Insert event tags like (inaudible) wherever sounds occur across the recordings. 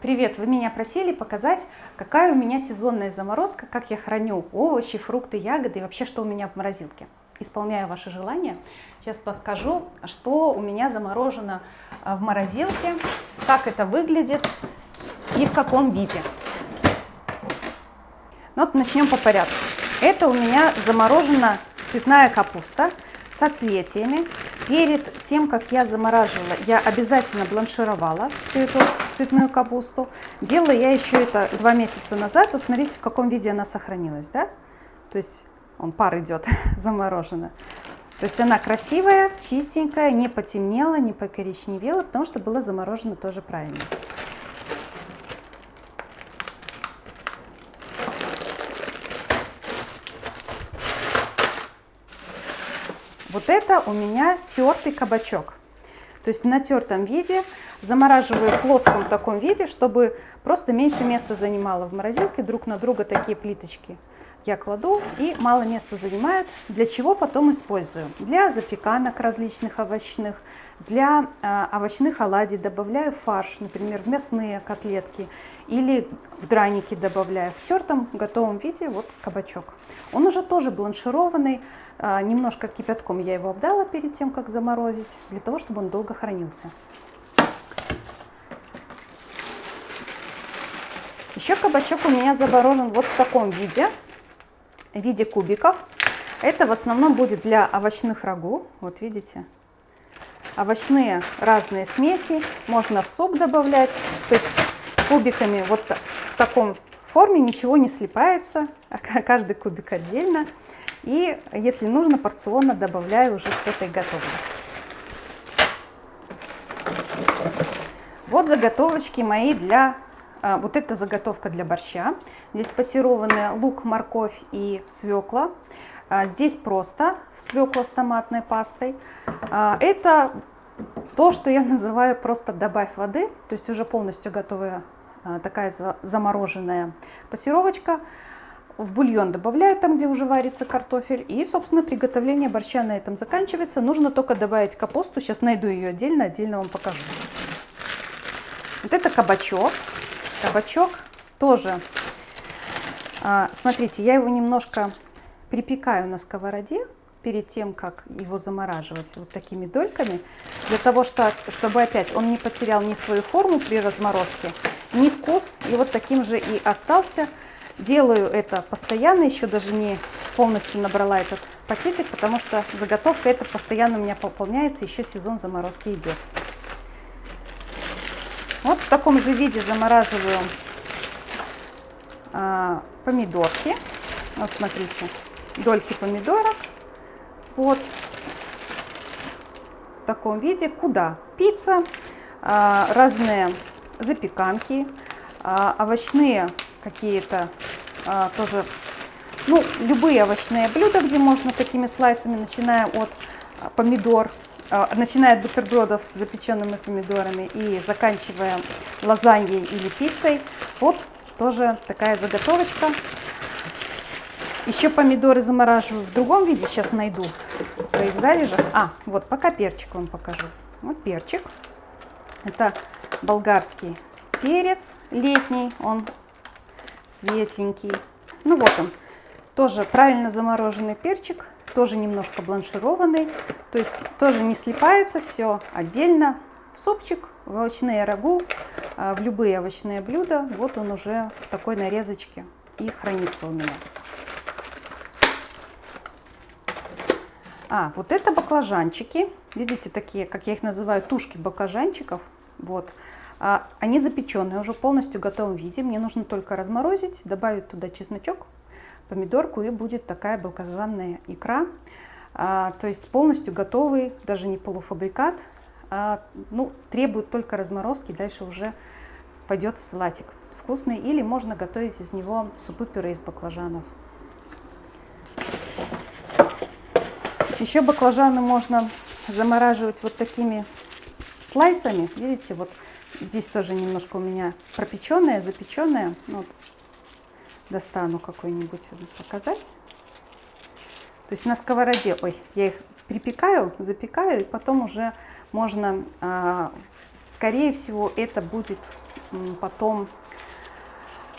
Привет! Вы меня просили показать, какая у меня сезонная заморозка, как я храню овощи, фрукты, ягоды и вообще, что у меня в морозилке. Исполняю ваши желания. Сейчас покажу, что у меня заморожено а, в морозилке, как это выглядит и в каком виде. Ну, вот начнем по порядку. Это у меня заморожена цветная капуста соцветиями. Перед тем, как я замораживала, я обязательно бланшировала всю эту цветную капусту. Делала я еще это два месяца назад. Вот смотрите, в каком виде она сохранилась, да? То есть он пар идет (laughs) заморожена. То есть она красивая, чистенькая, не потемнела, не покоричневела, потому что была заморожена тоже правильно. Вот это у меня тертый кабачок. То есть на тертом виде замораживаю в плоском таком виде, чтобы просто меньше места занимало в морозилке. Друг на друга такие плиточки я кладу и мало места занимает. Для чего потом использую? Для запеканок различных овощных, для э, овощных оладий добавляю фарш, например, в мясные котлетки или в драники добавляю. В тертом готовом виде вот кабачок. Он уже тоже бланшированный, э, немножко кипятком я его обдала перед тем, как заморозить, для того, чтобы он долго хранился. Еще кабачок у меня заморожен вот в таком виде в виде кубиков. Это в основном будет для овощных рагу. Вот видите, овощные разные смеси. Можно в суп добавлять. То есть кубиками вот в таком форме ничего не слипается. А каждый кубик отдельно. И если нужно, порционно добавляю уже к этой готовой. Вот заготовочки мои для а, вот это заготовка для борща. Здесь пассерованный лук, морковь и свекла. А, здесь просто свекла с томатной пастой. А, это то, что я (laughs) называю просто добавь воды, то есть уже полностью готовая такая замороженная пассировочка. В бульон добавляю там, где уже варится картофель. И, собственно, приготовление борща на этом заканчивается. Нужно только добавить капусту. Сейчас найду ее отдельно, отдельно вам покажу. Вот это кабачок кабачок тоже, а, смотрите, я его немножко припекаю на сковороде перед тем, как его замораживать вот такими дольками, для того, что, чтобы опять он не потерял ни свою форму при разморозке, ни вкус, и вот таким же и остался. Делаю это постоянно, еще даже не полностью набрала этот пакетик, потому что заготовка это постоянно у меня пополняется, еще сезон заморозки идет. Вот в таком же виде замораживаю а, помидорки. Вот смотрите, дольки помидорок. Вот в таком виде. Куда? Пицца, а, разные запеканки, а, овощные какие-то а, тоже, ну, любые овощные блюда, где можно такими слайсами, начиная от помидор, начиная от бутербродов с запеченными помидорами и заканчивая лазаньей или пиццей. Вот тоже такая заготовочка. Еще помидоры замораживаю в другом виде, сейчас найду в своих залежах. А, вот пока перчик вам покажу. Вот перчик. Это болгарский перец летний, он светленький. Ну вот он, тоже правильно замороженный перчик тоже немножко бланшированный, то есть тоже не слипается, все отдельно. В супчик, в овощные рагу, а, в любые овощные блюда, вот он уже в такой нарезочке и хранится у меня. А, вот это баклажанчики, видите, такие, как я их называю, тушки баклажанчиков, вот. А, они запеченные, уже полностью в готовом виде, мне нужно только разморозить, добавить туда чесночок, помидорку и будет такая баклажанная икра. А, то есть полностью готовый, даже не полуфабрикат, а, ну, требует только разморозки, дальше уже пойдет в салатик. Вкусный. Или можно готовить из него супы-пюре из баклажанов. Еще баклажаны можно замораживать вот такими слайсами. Видите, вот здесь тоже немножко у меня пропеченные, запеченные. Вот достану какой-нибудь показать. То есть на сковороде, ой, я их припекаю, запекаю, и потом уже можно, а, скорее всего, это будет потом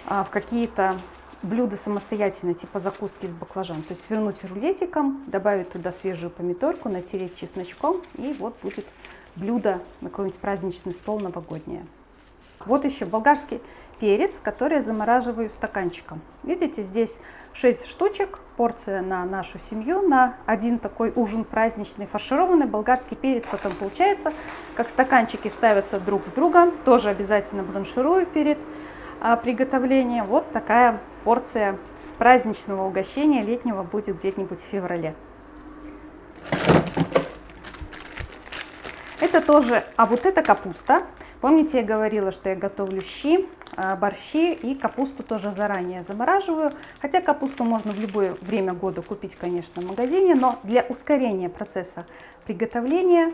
а, в какие-то блюда самостоятельно, типа закуски из баклажан. То есть свернуть рулетиком, добавить туда свежую помидорку, натереть чесночком, и вот будет блюдо на какой-нибудь праздничный стол новогоднее. Вот еще болгарский перец, который я замораживаю стаканчиком. Видите, здесь 6 штучек, порция на нашу семью, на один такой ужин праздничный, фаршированный болгарский перец потом получается, как стаканчики ставятся друг в друга, тоже обязательно бланширую перед а, приготовлением. Вот такая порция праздничного угощения летнего будет где-нибудь в феврале. Это тоже, а вот это капуста. Помните, я говорила, что я готовлю щи, а, борщи и капусту тоже заранее замораживаю. Хотя капусту можно в любое время года купить, конечно, в магазине, но для ускорения процесса приготовления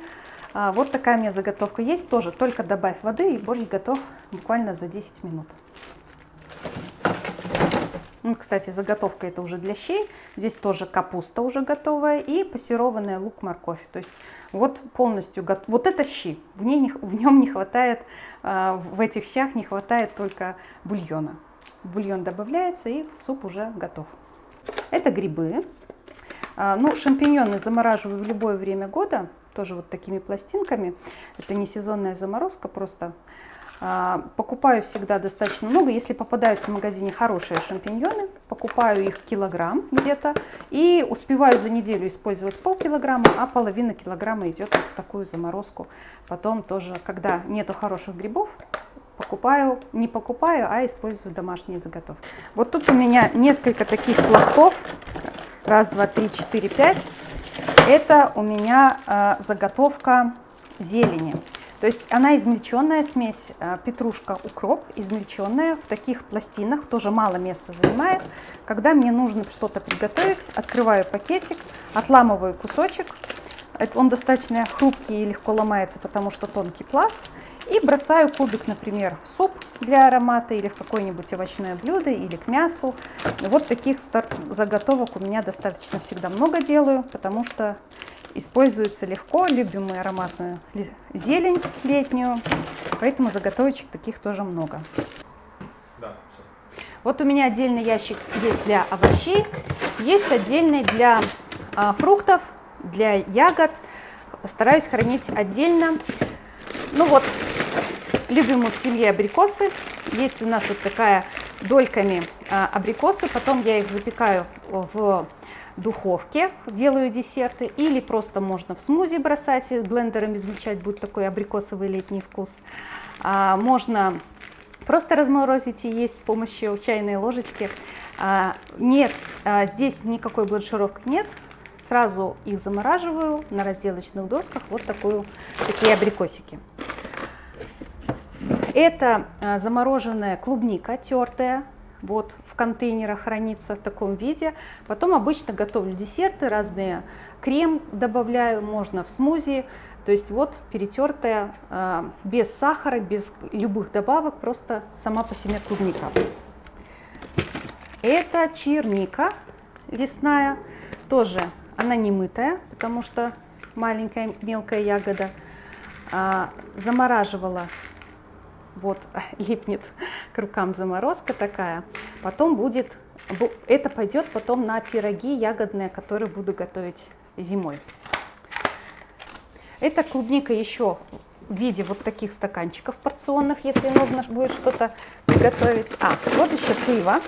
а, вот такая у меня заготовка есть. Тоже только добавь воды и борщ готов буквально за 10 минут. Ну, кстати, заготовка это уже для щей. Здесь тоже капуста уже готовая и пассерованный лук, морковь. То есть вот полностью готов. Вот это щи. В, ней не, в нем не хватает, а, в этих щах не хватает только бульона. Бульон добавляется и суп уже готов. Это грибы. А, ну, шампиньоны замораживаю в любое время года, тоже вот такими пластинками. Это не сезонная заморозка, просто покупаю всегда достаточно много. Если попадаются в магазине хорошие шампиньоны, покупаю их килограмм где-то и успеваю за неделю использовать полкилограмма, а половина килограмма идет в такую заморозку. Потом тоже, когда нету хороших грибов, покупаю, не покупаю, а использую домашние заготовки. Вот тут у меня несколько таких пластов. Раз, два, три, четыре, пять. Это у меня э, заготовка зелени. То есть она измельченная смесь, э, петрушка, укроп, измельченная в таких пластинах, тоже мало места занимает. Когда мне нужно что-то приготовить, открываю пакетик, отламываю кусочек, он достаточно хрупкий и легко ломается, потому что тонкий пласт, и бросаю кубик, например, в суп для аромата или в какое-нибудь овощное блюдо или к мясу. Вот таких заготовок у меня достаточно всегда много делаю, потому что используется легко, любим мы ароматную зелень летнюю, поэтому заготовочек таких тоже много. Да, вот у меня отдельный ящик есть для овощей, есть отдельный для а, фруктов, для ягод. Стараюсь хранить отдельно. Ну вот, любим мы в семье абрикосы. Есть у нас вот такая дольками а, абрикосы, потом я их запекаю в духовке, делаю десерты, или просто можно в смузи бросать, блендером измельчать, будет такой абрикосовый летний вкус. А, можно просто разморозить и есть с помощью чайной ложечки. А, нет, а, здесь никакой бланшировки нет, сразу их замораживаю на разделочных досках, вот такую, такие абрикосики. Это а, замороженная клубника тертая, вот в контейнерах хранится в таком виде. Потом обычно готовлю десерты разные, крем добавляю, можно в смузи. То есть вот перетертая, э, без сахара, без любых добавок, просто сама по себе клубника. Это черника лесная, тоже она не мытая, потому что маленькая мелкая ягода. А, замораживала вот (laughs) липнет к рукам заморозка такая. Потом будет, это пойдет потом на пироги ягодные, которые буду готовить зимой. Это клубника еще в виде вот таких стаканчиков порционных, если нужно будет что-то приготовить. А, вот еще слива.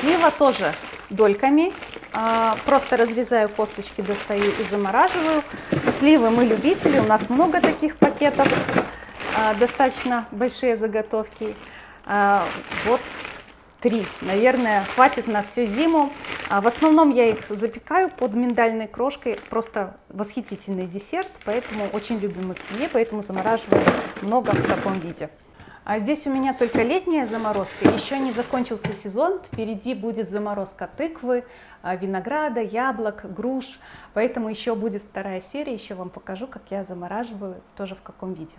Слива тоже дольками. А, просто разрезаю косточки, достаю и замораживаю. Сливы мы любители, у нас много таких пакетов. А, достаточно большие заготовки. А, вот три, наверное, хватит на всю зиму. А, в основном я их запекаю под миндальной крошкой, просто восхитительный десерт, поэтому очень любим их в семье, поэтому замораживаю много в таком виде. А здесь у меня только летняя заморозка, еще не закончился сезон, впереди будет заморозка тыквы, винограда, яблок, груш, поэтому еще будет вторая серия, еще вам покажу, как я замораживаю, тоже в каком виде.